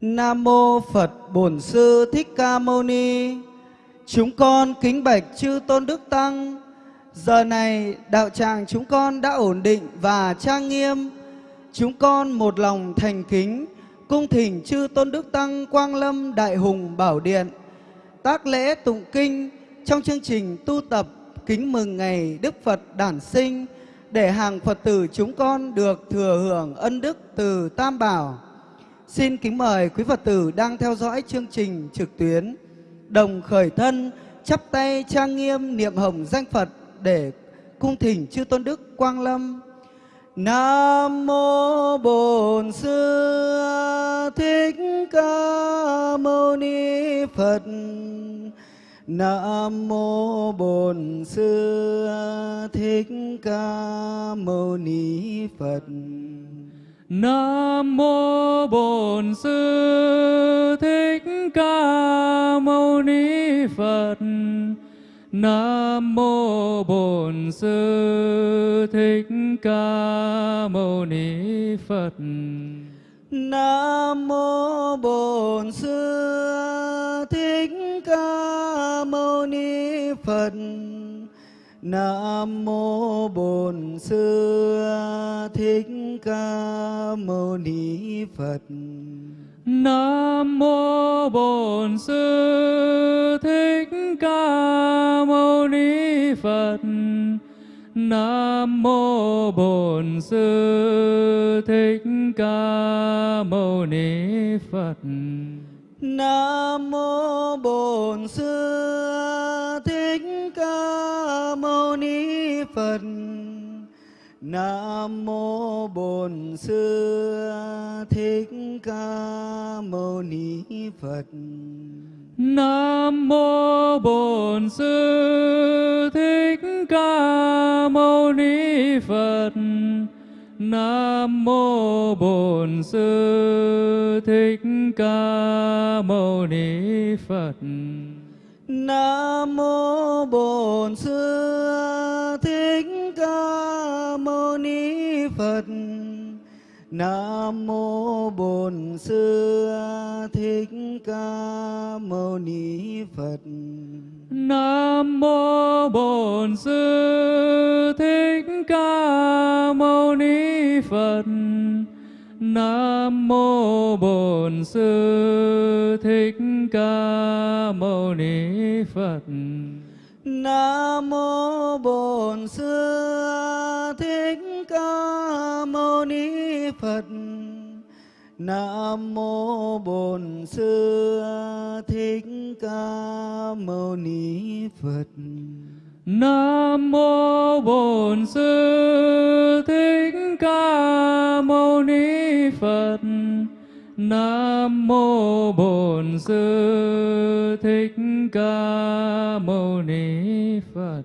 Nam mô Phật Bổn Sư Thích Ca Mâu Ni. Chúng con kính bạch chư tôn đức tăng. Giờ này, đạo tràng chúng con đã ổn định và trang nghiêm. Chúng con một lòng thành kính, cung thỉnh chư tôn đức tăng Quang Lâm Đại Hùng Bảo Điện tác lễ tụng kinh trong chương trình tu tập kính mừng ngày Đức Phật đản sinh để hàng Phật tử chúng con được thừa hưởng ân đức từ Tam Bảo. Xin kính mời quý Phật tử đang theo dõi chương trình trực tuyến đồng khởi thân, chắp tay trang nghiêm niệm hồng danh Phật để cung thỉnh chư tôn đức Quang Lâm. Nam mô Bổn Sư Thích Ca Mâu Ni Phật. Nam mô Bổn Sư Thích Ca Mâu Ni Phật. Nam mô Bổn Sư Thích Ca Mâu Ni Phật. Nam mô Bổn Sư Thích Ca Mâu Ni Phật. Nam mô Bổn Sư Thích Ca Mâu Ni Phật. Nam mô Bổn Sư Thích Ca Mâu Ni Phật. Nam mô Bổn Sư Thích Ca Mâu Ni Phật. Nam mô Bổn Sư Thích Ca Mâu Ni Phật. Nam mô Bổn Sư Phật. Nam mô Bổn Sư Thích Ca Mâu Ni Phật. Nam mô Bổn Sư Thích Ca Mâu Ni Phật. Nam mô Bổn Sư Thích Ca Mâu Ni Phật. Nam mô Bổn Sư Phật. Nam mô Bổn Sư Thích Ca Mâu Ni Phật. Nam mô Bổn Sư Thích Ca Mâu Ni Phật. Nam mô Bổn Sư Thích Ca Mâu Ni Phật. Nam mô Bổn Sư Thích Ca Mâu Ni Phật. Nam mô Bổn Sư Thích Ca Mâu Ni Phật. Nam mô Bổn Sư Thích Ca Mâu Ni Phật. Nam mô Bổn Sư Thích Ca Mâu Ni Phật.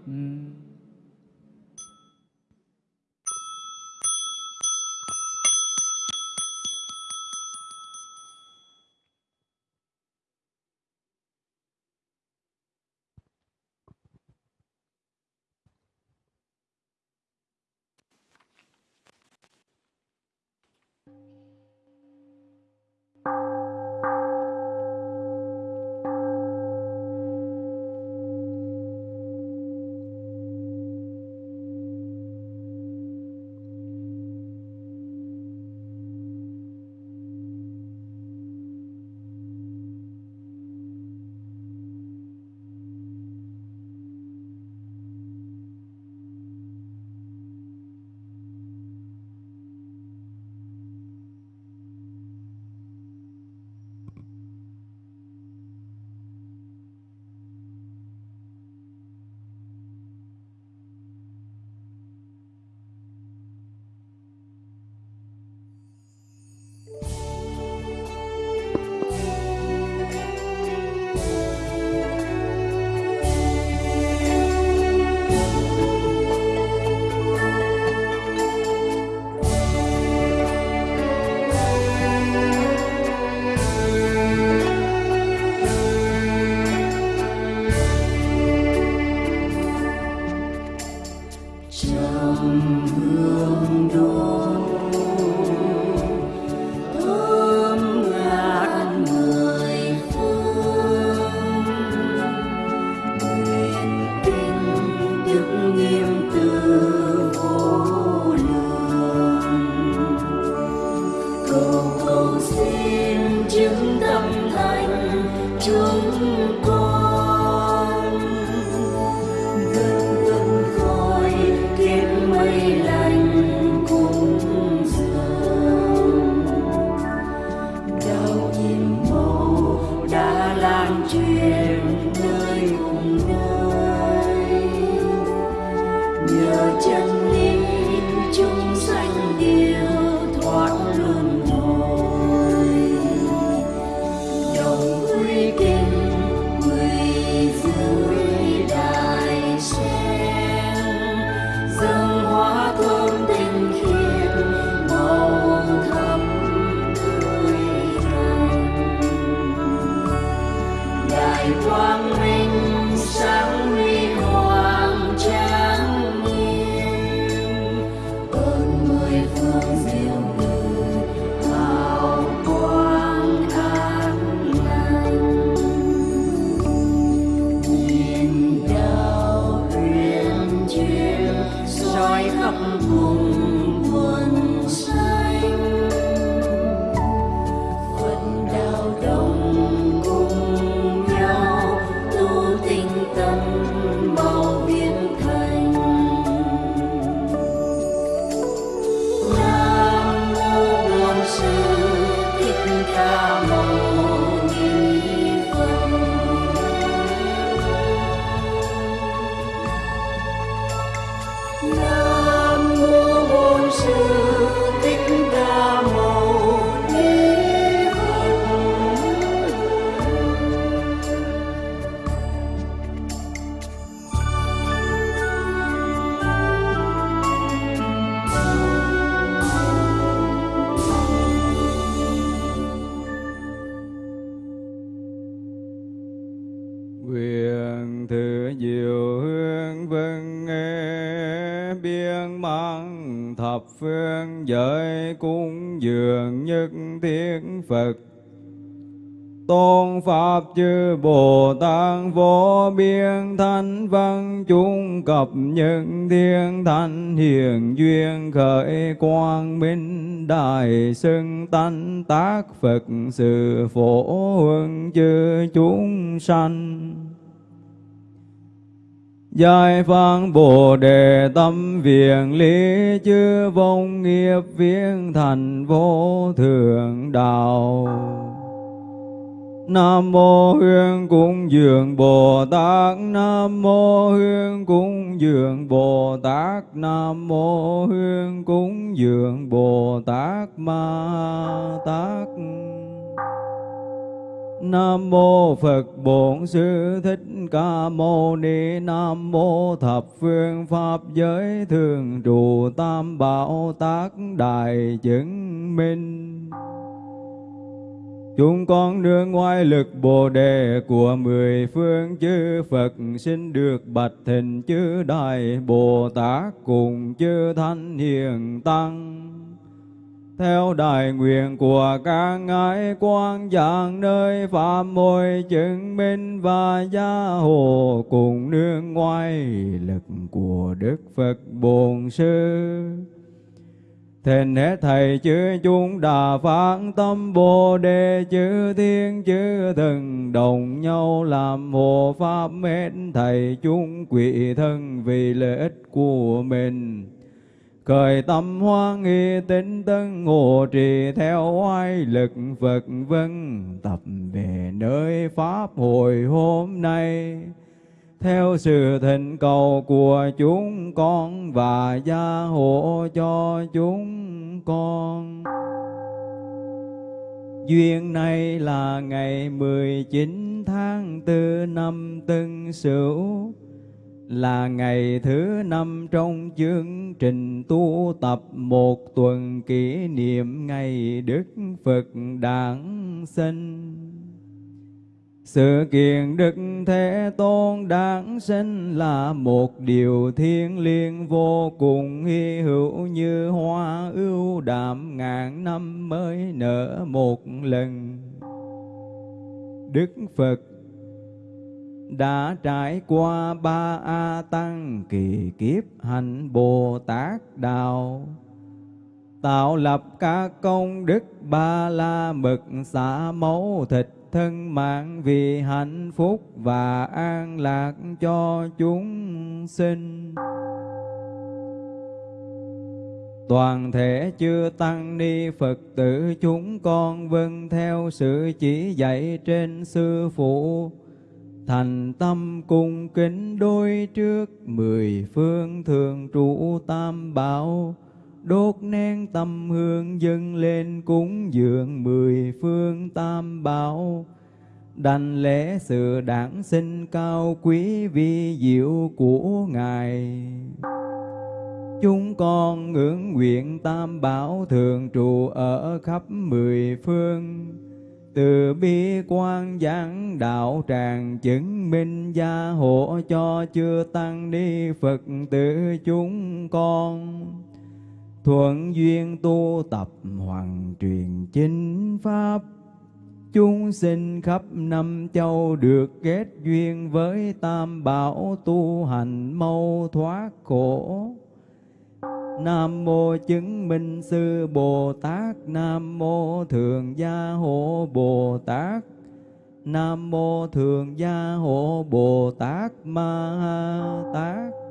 Tôn pháp chư bồ tát vô biên thanh văn, chúng cập những thiên thanh hiền duyên khởi quang minh đại xưng tánh tác phật sự phổ huân chư chúng sanh Giải phán Bồ Đề tâm viện lý chư vong nghiệp viên thành vô thượng đạo. Nam mô Hương Cung Dường Bồ Tát. Nam mô Hương Cung Dường Bồ Tát. Nam mô Hương Cung Dường Bồ Tát Ma Tát. Nam mô Phật Bổn Sư Thích Ca Mâu Ni. Nam mô Thập Phương Pháp Giới Thường Trụ Tam Bảo Tác Đại Chứng Minh. Chúng con nương ngoài lực Bồ Đề của mười phương chư Phật, xin được bạch thịnh chư Đại Bồ Tát cùng chư Thanh Hiền Tăng. Theo đại nguyện của các ngài quan giảng nơi phạm môi chứng minh và gia hộ cùng nương ngoài lực của Đức Phật Bổn Sư Thịnh hết thầy chư chúng đà phát tâm Bồ Đề chư thiên chư thần, đồng nhau làm hộ pháp hết thầy chúng quỷ thân vì lợi ích của mình. Khởi tâm hoan nghi tinh tân hộ trì theo oai lực Phật vân, tập về nơi Pháp hội hôm nay theo sự thịnh cầu của chúng con và gia hộ cho chúng con. Duyên này là ngày 19 tháng 4 năm Tân Sửu, là ngày thứ năm trong chương trình tu tập một tuần kỷ niệm ngày Đức Phật Đản sinh. Sự kiện Đức Thế Tôn đáng sinh là một điều thiên liêng vô cùng hy hữu như hoa ưu đạm ngàn năm mới nở một lần. Đức Phật đã trải qua ba A Tăng kỳ kiếp hành Bồ Tát Đạo, tạo lập các công đức ba la mực xả máu thịt thân mạng vì hạnh phúc và an lạc cho chúng sinh. Toàn thể chư Tăng Ni Phật tử chúng con vâng theo sự chỉ dạy trên Sư Phụ, thành tâm cung kính đôi trước mười phương thường trụ tam bảo, đốt nén tâm hương dâng lên cúng dường mười phương tam bảo, đành lễ sự đản sinh cao quý vi diệu của Ngài. Chúng con ngưỡng nguyện tam bảo thường trụ ở khắp mười phương, từ bi quan giảng đạo tràng chứng minh gia hộ cho chưa tăng ni Phật tử chúng con. Thuận duyên tu tập hoàng truyền chính pháp, chúng sinh khắp năm châu được kết duyên với tam bảo tu hành mau thoát khổ. Nam mô chứng minh sư Bồ Tát Nam mô thường gia hộ Bồ Tát Nam mô thường gia hộ Bồ Tát Ma Tát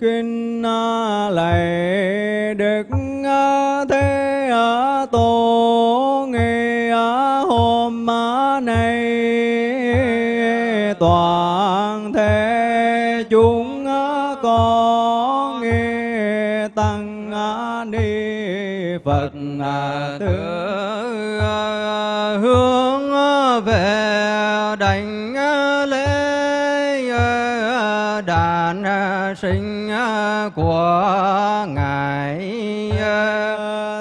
kinh lạy đức thế tổ nghe hôm nay toàn thế chúng có nghe tăng ni phật thưa của ngài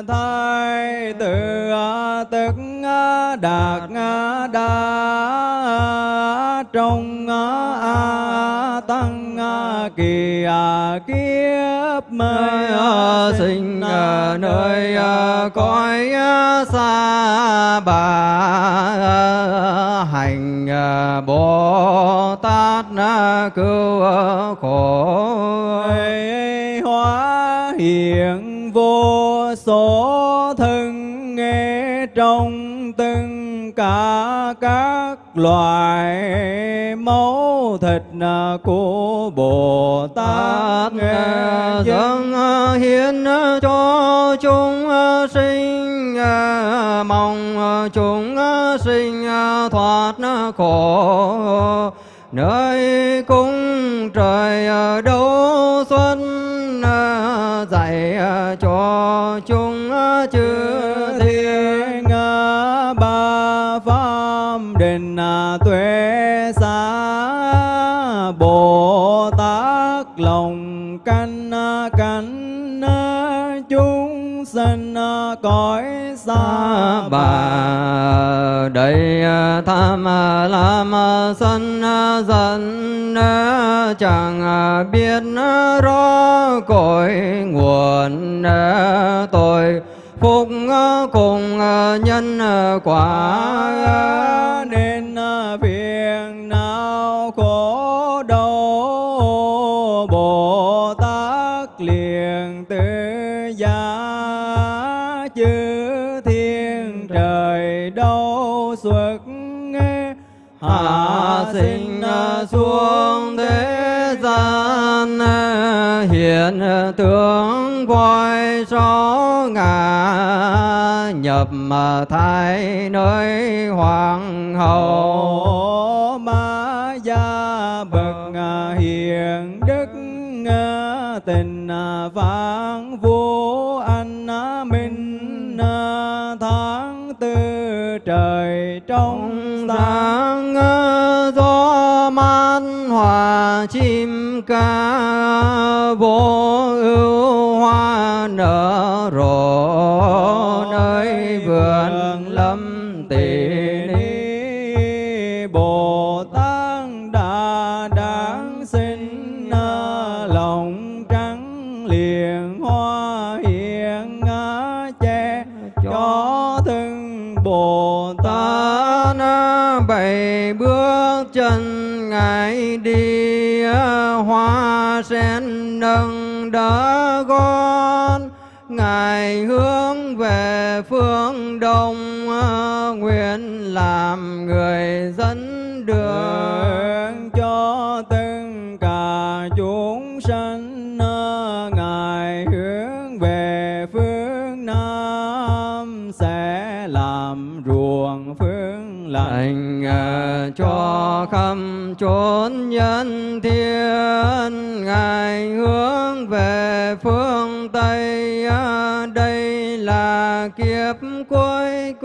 thái tử tức đạt đa trong a tăng kỳ kiếp mới sinh nơi cõi xa bà hành bồ tát cứu khổ các loài máu thịt của Bồ Tát dâng hiến cho chúng sinh mong chúng sinh thoát khổ. Nơi cung trời đâu xuân dạy cho chúng cõi xa bà. Đây à, tham à, lam à, sân giận chẳng biết rõ cội nguồn tội, phúc cùng nhân quả nên sinh xuống thế gian hiện tướng voi số ngã nhập thái nơi hoàng hậu. Ma gia bậc hiền đức tình vạn vô anh minh tháng tư trời trong sáng gió man hòa chim ca vô ưu hoa nở rộ nơi vườn lâm tỷ sen nâng đỡ con. Ngài hướng về phương đông nguyện làm người dẫn đường. Cho tất cả chúng sanh ngài hướng về phương nam sẽ làm ruộng phương lành. Ờ, cho khắp chốn nhân thiên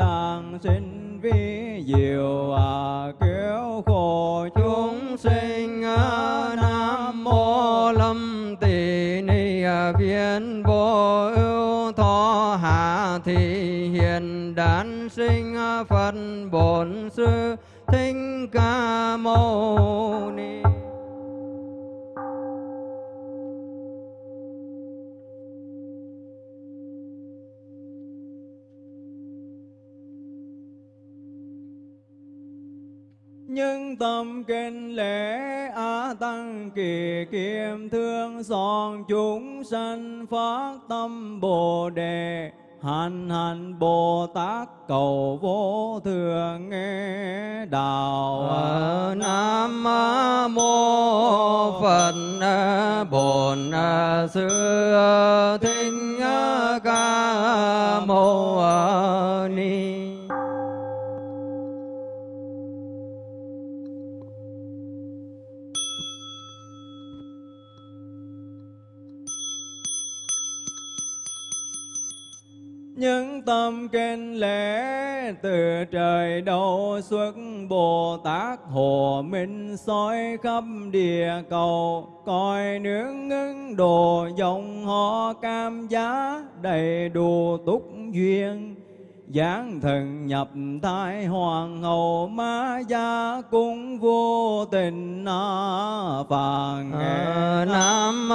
đàn sinh vi diệu à cứu khổ chúng sinh à, nam mô lâm tỳ ni à, viên vô ưu thọ hạ thị hiền đản sinh à, phật bổn sư thích ca tâm kinh lễ á tăng kỳ kiêm thương, son chúng sanh phát tâm bồ đề, hành hành bồ tát cầu vô thường nghe đạo. Ờ, Nam mô Phật ờ, Bổn ờ, Sư Thích Ca Mâu Ni. Những tâm kinh lễ từ trời đầu xuất Bồ Tát Hồ Minh soi khắp địa cầu, coi nướng ngưng đồ dòng họ cam giá đầy đủ túc duyên giáng thần nhập thái hoàng hậu ma gia cung vô tình phạn À, Nam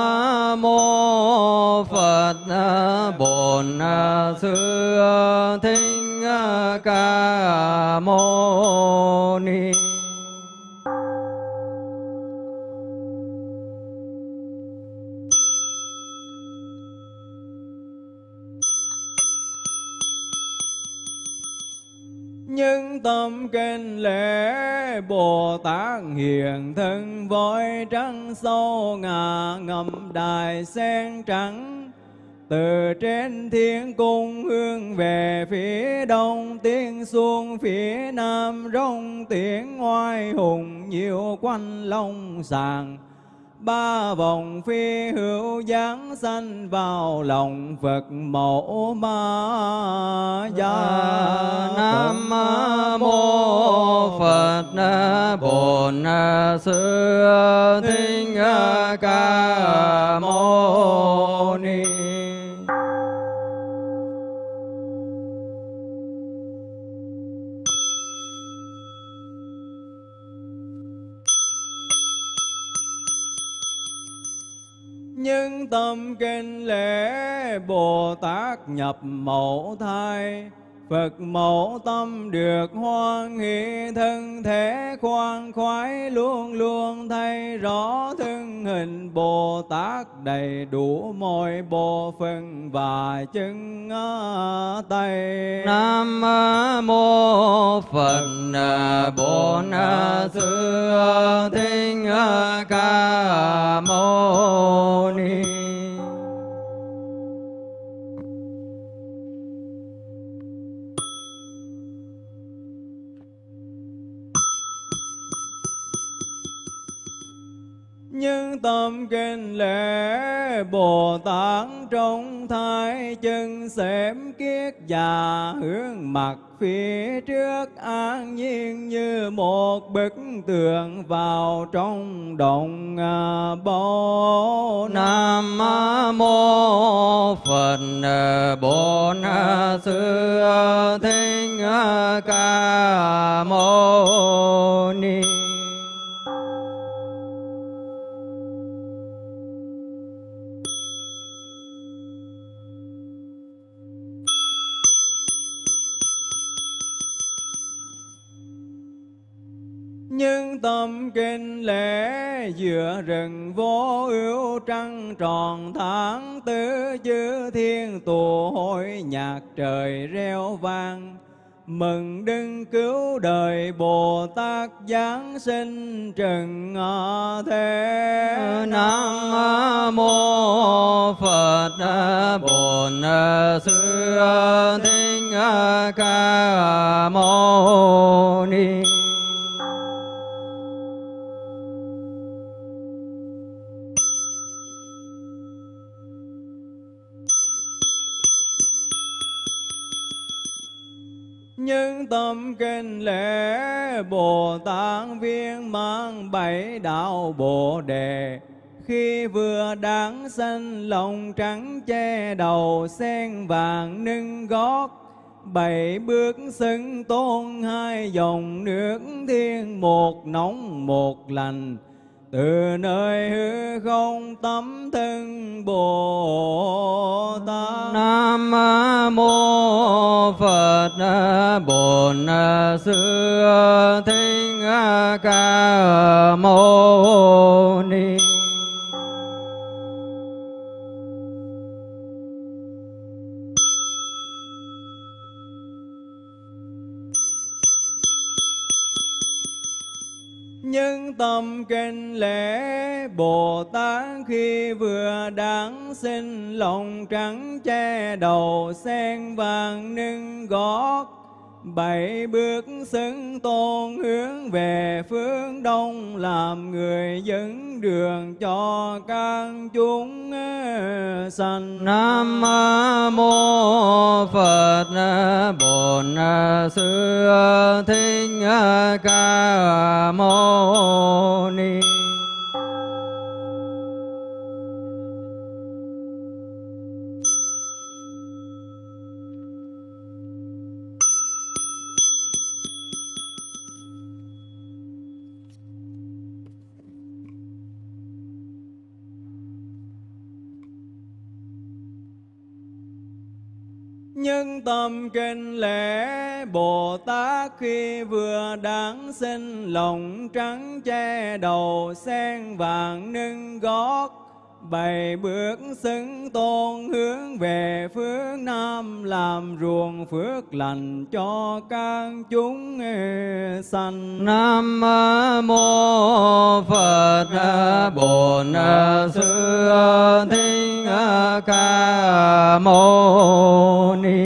mô Phật Bổn Sư Thích Ca Mâu Ni kinh lễ Bồ Tát hiện thân voi trắng sâu ngà ngầm đài sen trắng. Từ trên thiên cung hương về phía đông, tiếng xuống phía nam rong tiếng ngoài hùng nhiều quanh long sàng ba vòng phi hữu giáng sanh vào lòng Phật mẫu ma gia. Nam mô Phật Bổn Sư Thích Ca Mâu Ni. Tâm kinh lễ Bồ Tát nhập mẫu thai. Phật mẫu tâm được hoan hỷ thân thể khoan khoái luôn luôn thay rõ thân hình Bồ Tát đầy đủ mọi bộ phận và chân tay. Nam mô Phật, Bổn Sư Thích Ca Mâu Ni tâm kinh lễ Bồ Tát trong thai chân xém kiết già hướng mặt phía trước an nhiên như một bức tường vào trong động à, bồ Nam mô Phật à, Bổn Sư Thích à, Ca Mâu Ni. Nhưng tâm kinh lễ giữa rừng vô ưu trăng tròn tháng tư chư thiên tụ hội nhạc trời reo vang. Mừng đừng cứu đời Bồ Tát Giáng sinh trần thế Nam mô Phật Bổn Sư Thích Ca Mâu Ni. Tâm kinh lễ Bồ Tát viên mang bảy đạo Bồ Đề. Khi vừa đáng sanh, lòng trắng che đầu, sen vàng nâng gót. Bảy bước xưng tôn, hai dòng nước thiên một nóng một lành từ nơi hư không tấm thân Bồ Tát. Nam mô Phật Bổn Sư Thích Ca Mâu Ni. Tâm kinh lễ Bồ Tát khi vừa đáng sinh lòng trắng che đầu sen vàng nâng gót bảy bước xứng tôn hướng về phương đông, làm người dẫn đường cho các chúng ờ, sanh. Nam mô Phật ờ, Bổn ờ, Sư Thích Ca Mâu Ni. Nhưng tâm kinh lễ Bồ Tát khi vừa đáng sinh lòng trắng che đầu sen vàng nâng gót bảy bước xứng tôn hướng về phương Nam, làm ruộng phước lành cho các chúng sanh. Nam mô Phật Bổn Sư Thích Ca Mâu Ni.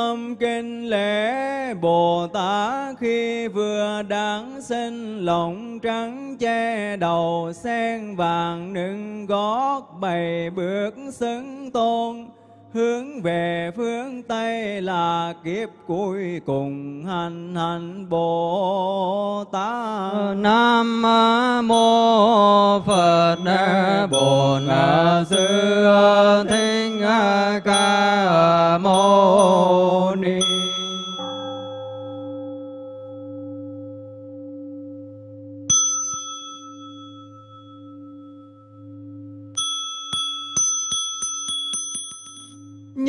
Tâm kinh lễ Bồ Tát khi vừa đáng sinh lòng trắng che đầu sen vàng nâng gót bày bước xứng tôn hướng về phương Tây là kiếp cuối cùng hành hành Bồ Tát. Ờ, Nam mô Phật Bổn Sư Thích Ca Mâu Ni.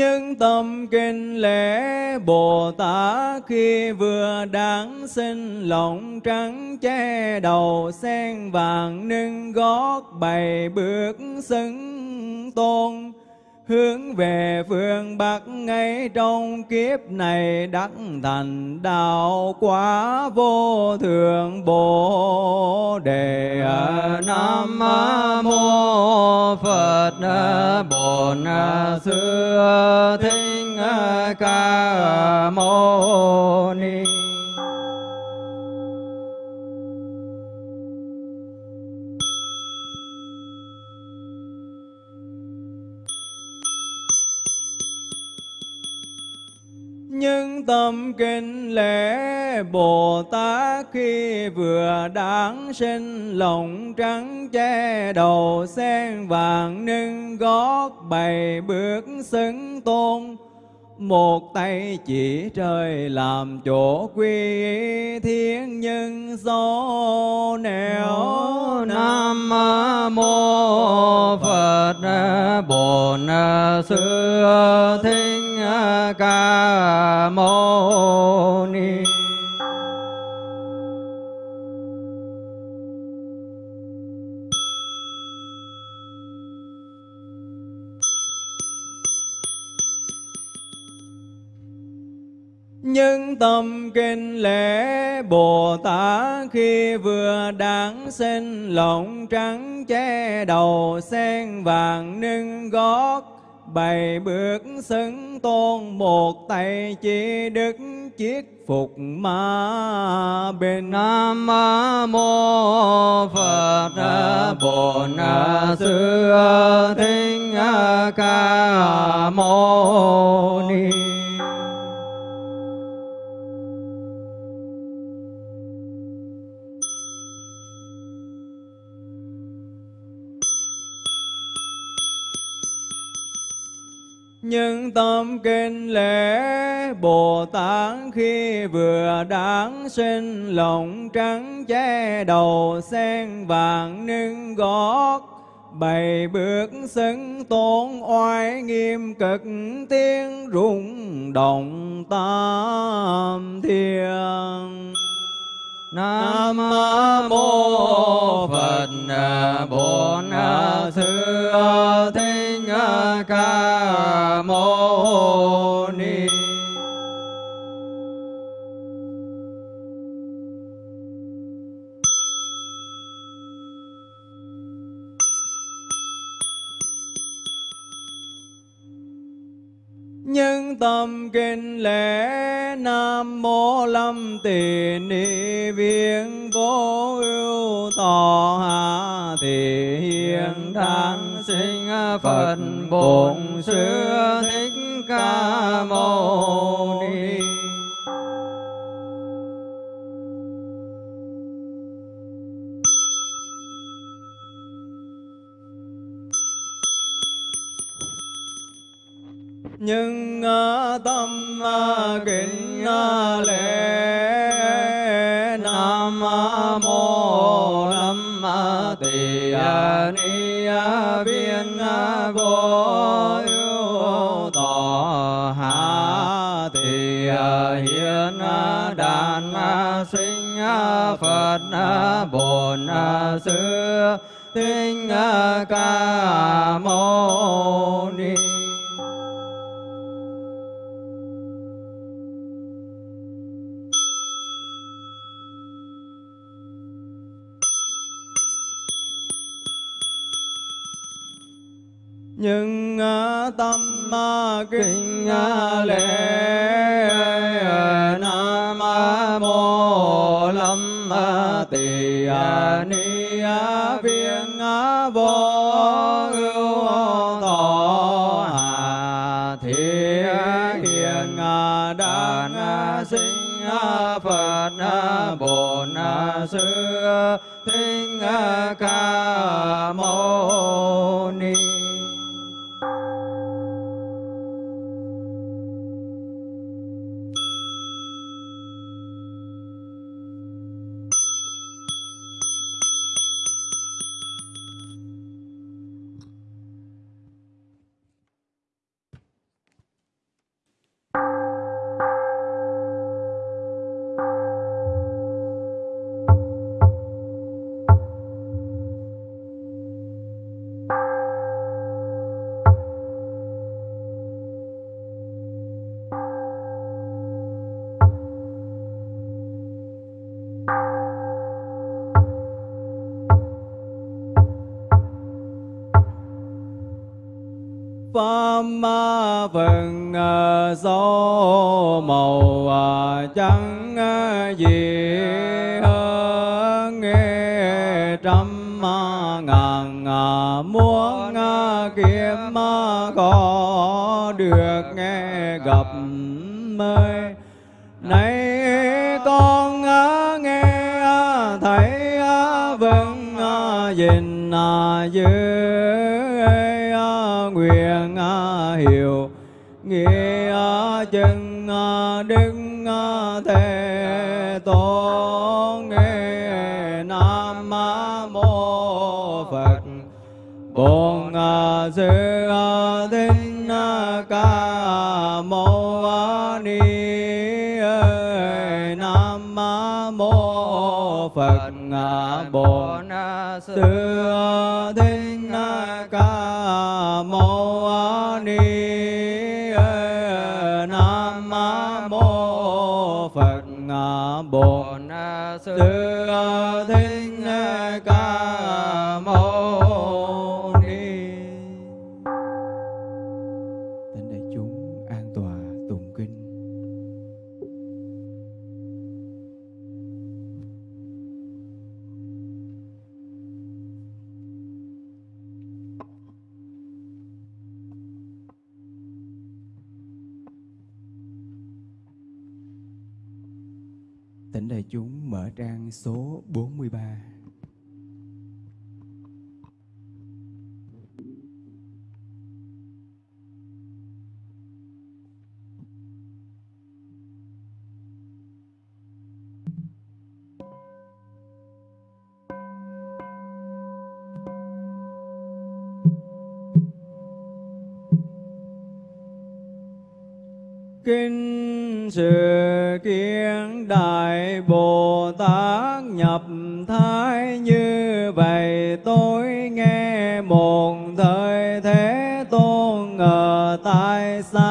Những tâm kinh lễ Bồ Tát khi vừa đáng sinh, lòng trắng che đầu sen vàng, nâng gót bày bước xứng tôn hướng về phương Bắc ngay trong kiếp này đắc thành đạo quả vô thượng Bồ đề Nam mô Phật Bổn Sư Thích Ca Mâu Ni. Tâm kinh lễ Bồ Tát khi vừa đáng sinh, lòng trắng che đầu sen vàng, nâng gót bày bước xứng tôn. Một tay chỉ trời làm chỗ quy thiên nhân do nẻo. Nam mô Phật Bổn Sư Thích Ca Mâu Ni. Những tâm kinh lễ Bồ Tát khi vừa đáng sinh lộng trắng che đầu sen vàng nâng gót bày bước xứng tôn, một tay chỉ đức chiết phục ma bên Nam mô Phật Bổn Sư Thích Ca Mâu Ni. Nhưng tâm kinh lễ Bồ Tát khi vừa đáng sinh, lòng trắng che đầu sen vàng nâng gót. Bày bước xứng tôn oai nghiêm cực, tiếng rung động tam thiên Nam mô Phật, Bổn Sư Thế Ca Mâu Ni. nhân tâm kinh lễ nam mô lâm tỳ ni viên vô ưu tỏ hạ thì hiền đang sinh Phật Bổn Sư Thích Ca Mâu Ni. nhưng à, tâm à, kính à, lễ, nam mô lâm tỳ ni vô tỏ hạ thì à, hiền à, đàn à, sinh phật bổn sư tinh ca mâu ni. Nhưng à, tâm à, kinh à, lễ nam mô lâm tỳ ni pháp vần số màu à, trắng à, gì hơn nghe trăm à, ngàn muốn kiếm có được nghe gặp mới nay con nghe thấy vâng nhìn dưới đức thế tôn, nghe nam mô phật. Bổn à, sư à, thích à, ca mâu ni nam mô phật. Bổn sư thích sư trang số 43. Kinh Sư xa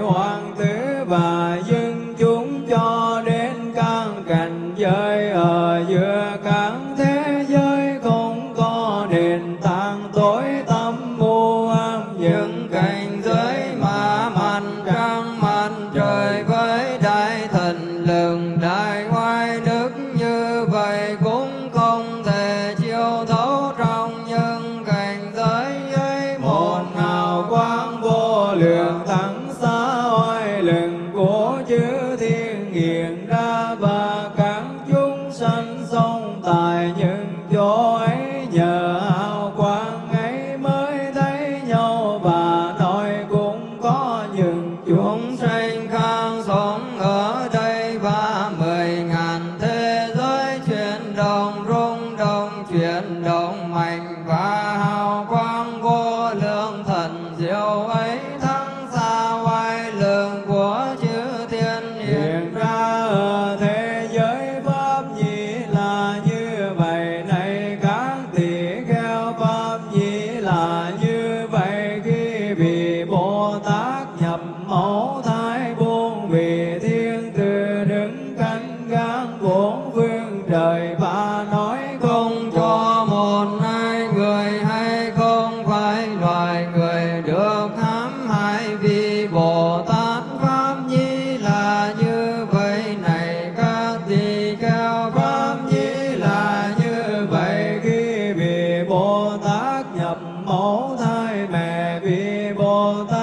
Hoang hoàng tử và vì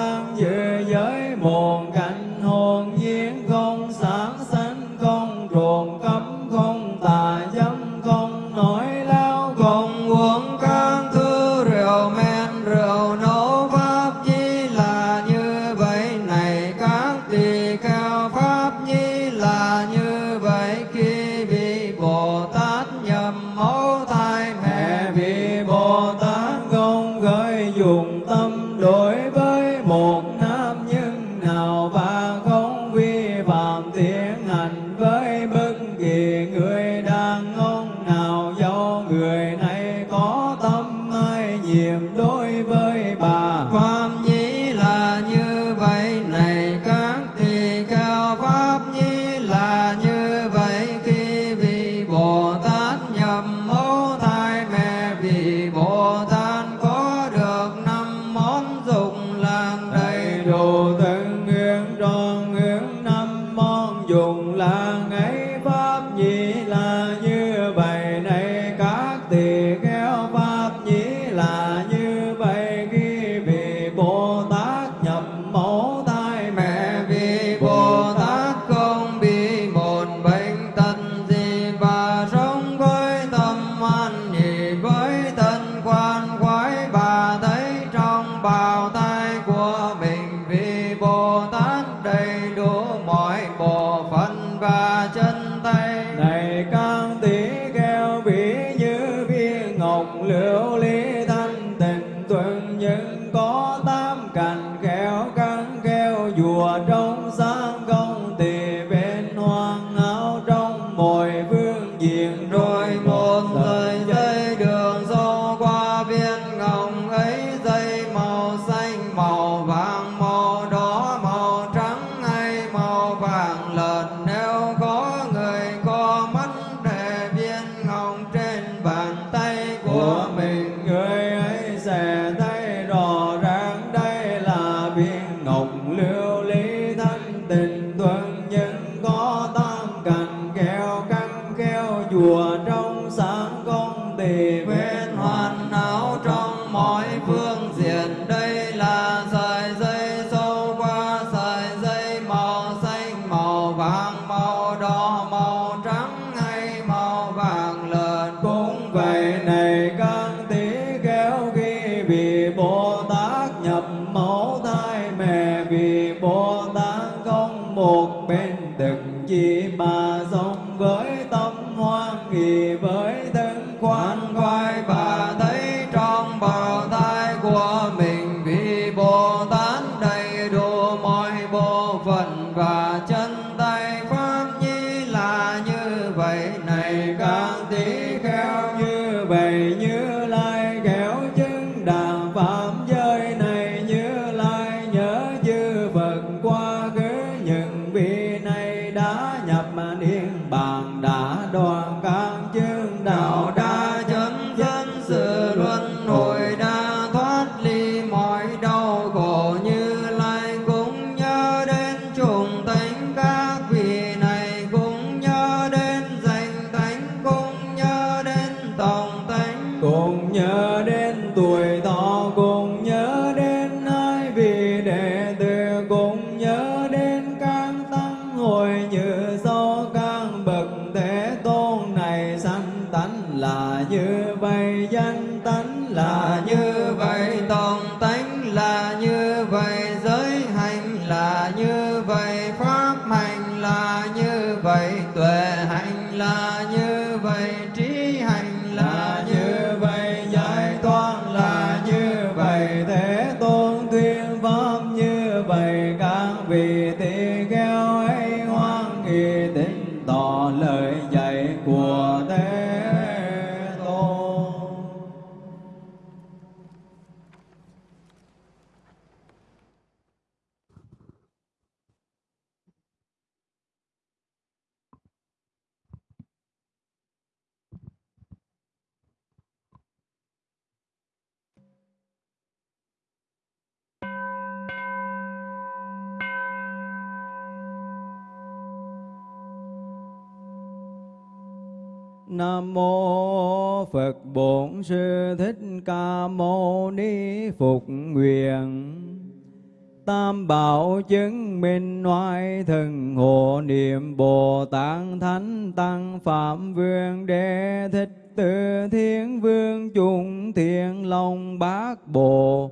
Bồ Thánh Tăng Phạm Vương Đế Thích Tự Thiên Vương chúng Thiên Long Bát bộ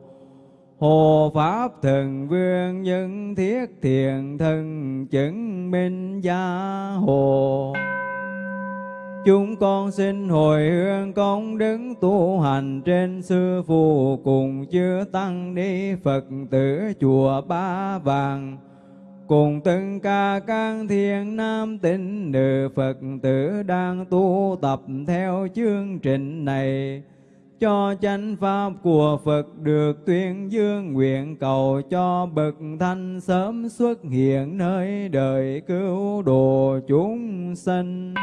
Hồ Pháp Thần Vương Nhân Thiết Thiện Thần Chứng Minh Gia Hồ Chúng con xin hồi hương công đức tu hành trên sư phụ cùng chư tăng ni Phật tử chùa Ba Vàng. Cùng tất cả các thiên nam tín nữ Phật tử đang tu tập theo chương trình này. Cho chánh pháp của Phật được tuyên dương, nguyện cầu cho bậc thanh sớm xuất hiện nơi đời cứu độ chúng sanh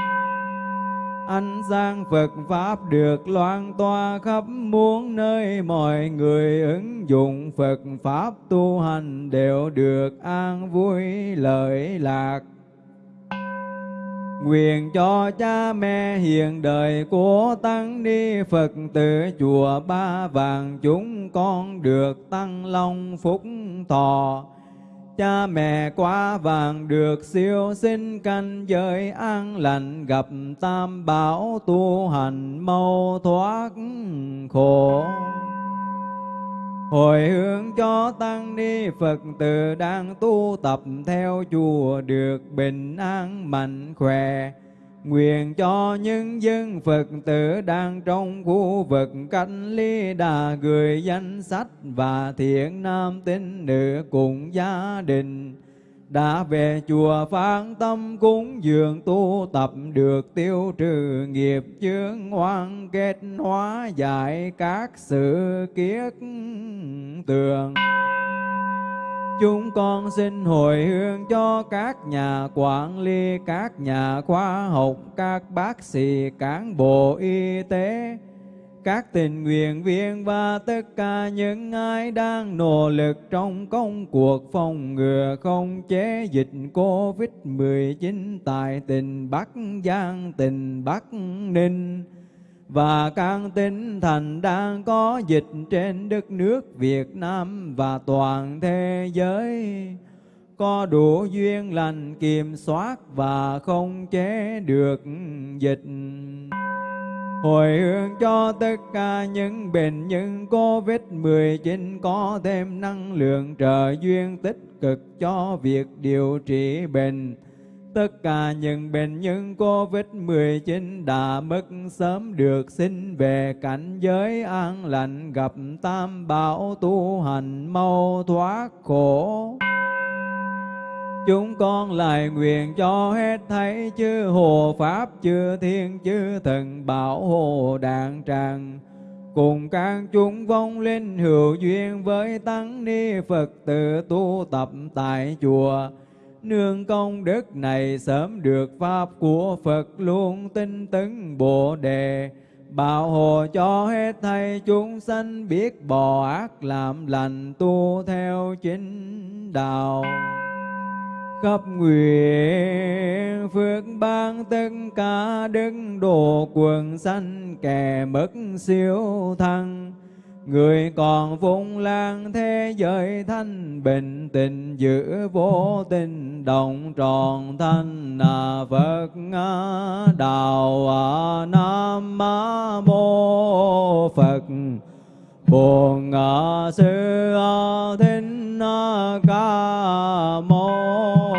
ánh sáng Phật Pháp được loan toa khắp muôn nơi, mọi người ứng dụng Phật Pháp tu hành đều được an vui lợi lạc. Nguyện cho cha mẹ hiện đời của Tăng Ni Phật tử chùa Ba Vàng, chúng con được tăng long phúc thọ Cha mẹ quá vàng được siêu sinh canh giới an lành, gặp tam bảo tu hành mau thoát khổ. Hồi hướng cho tăng ni Phật tử đang tu tập theo chùa được bình an mạnh khỏe Nguyện cho những dân Phật tử đang trong khu vực cách ly đà gửi danh sách và thiện nam tín nữ cùng gia đình. Đã về chùa phán tâm cúng dường tu tập được tiêu trừ nghiệp chướng hoang kết hóa giải các sự kiết tường. Chúng con xin hồi hương cho các nhà quản lý, các nhà khoa học, các bác sĩ, cán bộ y tế, các tình nguyện viên và tất cả những ai đang nỗ lực trong công cuộc phòng ngừa không chế dịch Covid-19 tại tỉnh Bắc Giang, tỉnh Bắc Ninh và các tinh thành đang có dịch trên đất nước Việt Nam và toàn thế giới có đủ duyên lành kiểm soát và không chế được dịch. Hồi hướng cho tất cả những bệnh nhân COVID-19 có thêm năng lượng trợ duyên tích cực cho việc điều trị bệnh Tất cả những bệnh nhân COVID-19 đã mất sớm được sinh về cảnh giới an lành, gặp tam bảo tu hành mau thoát khổ. Chúng con lại nguyện cho hết thấy chư hồ pháp, chư thiên, chư thần bảo hộ đạn tràng cùng các chúng vong linh hữu duyên với tăng ni Phật tử tu tập tại chùa nương công đức này sớm được pháp của Phật luôn tinh tấn Bồ đề. Bảo hộ cho hết thầy chúng sanh biết bỏ ác làm lành tu theo chính đạo. Khắp nguyện phước ban tất cả đức độ quần sanh kẻ mất siêu thăng. Người còn phung lang thế giới thanh bình, tình giữ vô tình đồng tròn thanh à Phật đạo à Nam mô Phật. Bổn Sư Thích Ca Mâu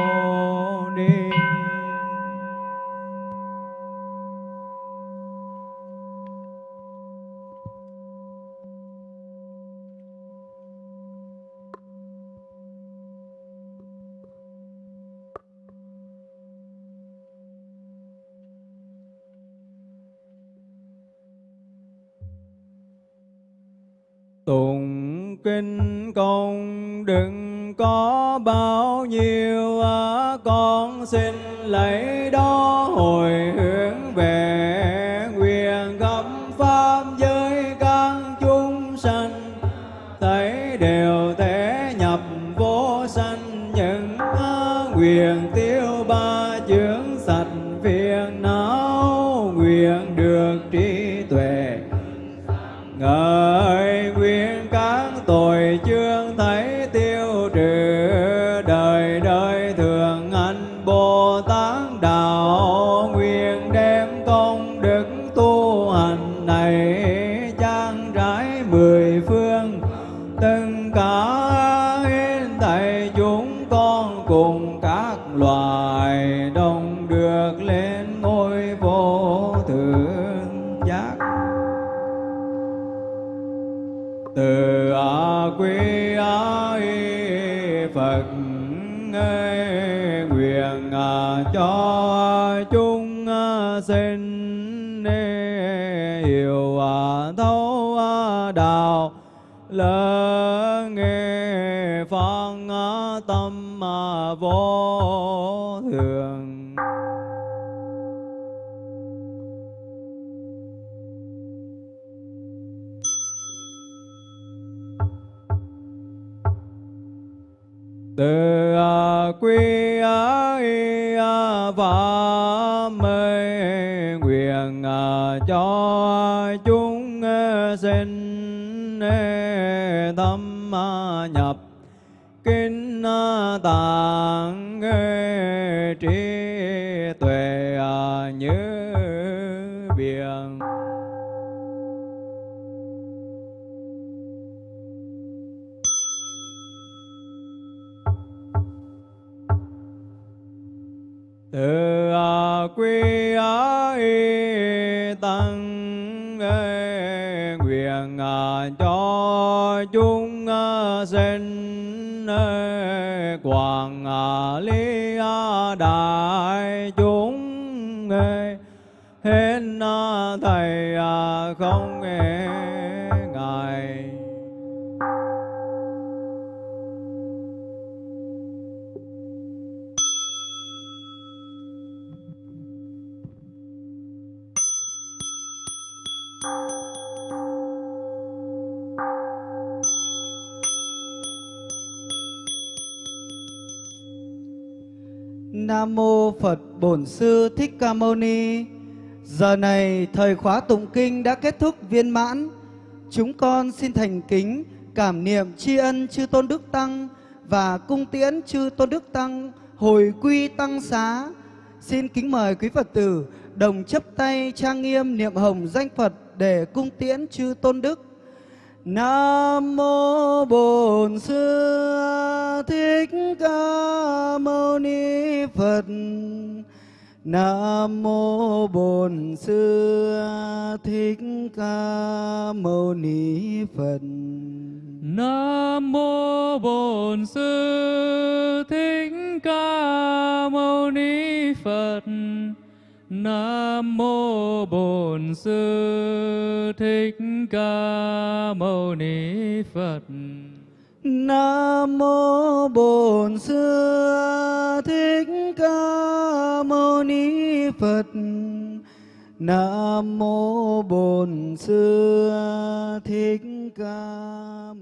Tụng kinh công đừng có bao nhiêu à, Con xin lấy đó hồi hướng về quyền gặp Pháp giới các chúng sanh. Thấy đều thể nhập vô sanh những quyền từng từ à, quy á y à, a mê nguyện à, cho chúng sinh tâm nhập kinh tạng sinh ê, quảng lý ly đại chúng ê, hết thầy à, không ê, mô Phật Bổn Sư Thích Ca Mâu Ni. Giờ này thời khóa tụng kinh đã kết thúc viên mãn. Chúng con xin thành kính cảm niệm tri ân chư Tôn Đức Tăng và cung tiễn chư Tôn Đức Tăng hồi quy tăng xá. Xin kính mời quý Phật tử đồng chấp tay trang nghiêm niệm hồng danh Phật để cung tiễn chư Tôn Đức. Nam mô Bổn Sư Thích Ca Mâu Ni Phật. Nam mô Bổn Sư Thích Ca Mâu Ni Phật. Nam mô Bổn Sư Thích Ca Mâu Ni Phật. Nam mô Bổn Sư Thích Ca Mâu Ni Phật. Nam mô Bổn Sư Thích Ca Mâu Ni Phật. Nam mô Bổn Sư Thích Ca